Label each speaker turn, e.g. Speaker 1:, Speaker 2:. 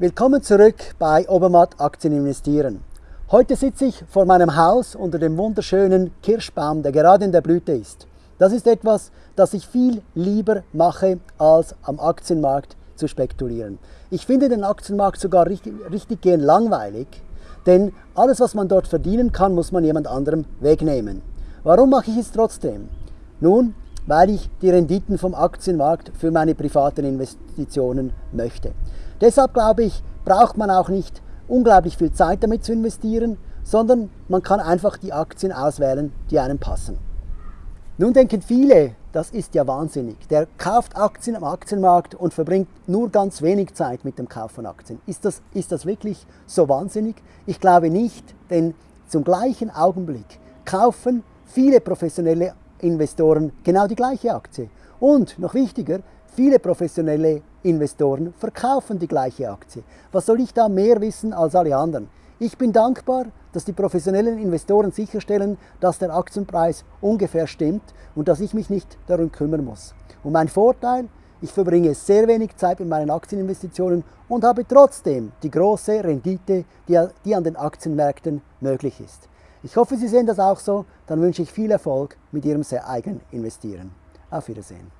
Speaker 1: Willkommen zurück bei Obermatt Aktien investieren. Heute sitze ich vor meinem Haus unter dem wunderschönen Kirschbaum, der gerade in der Blüte ist. Das ist etwas, das ich viel lieber mache, als am Aktienmarkt zu spekulieren. Ich finde den Aktienmarkt sogar richtig, richtig gern langweilig, denn alles, was man dort verdienen kann, muss man jemand anderem wegnehmen. Warum mache ich es trotzdem? Nun, weil ich die Renditen vom Aktienmarkt für meine privaten Investitionen möchte. Deshalb glaube ich, braucht man auch nicht unglaublich viel Zeit damit zu investieren, sondern man kann einfach die Aktien auswählen, die einem passen. Nun denken viele, das ist ja wahnsinnig. Der kauft Aktien am Aktienmarkt und verbringt nur ganz wenig Zeit mit dem Kauf von Aktien. Ist das, ist das wirklich so wahnsinnig? Ich glaube nicht, denn zum gleichen Augenblick kaufen viele professionelle Investoren genau die gleiche Aktie. Und noch wichtiger, viele professionelle Investoren verkaufen die gleiche Aktie. Was soll ich da mehr wissen als alle anderen? Ich bin dankbar, dass die professionellen Investoren sicherstellen, dass der Aktienpreis ungefähr stimmt und dass ich mich nicht darum kümmern muss. Und mein Vorteil, ich verbringe sehr wenig Zeit mit meinen Aktieninvestitionen und habe trotzdem die große Rendite, die, die an den Aktienmärkten möglich ist. Ich hoffe, Sie sehen das auch so. Dann wünsche ich viel Erfolg mit Ihrem sehr eigenen Investieren. Auf Wiedersehen.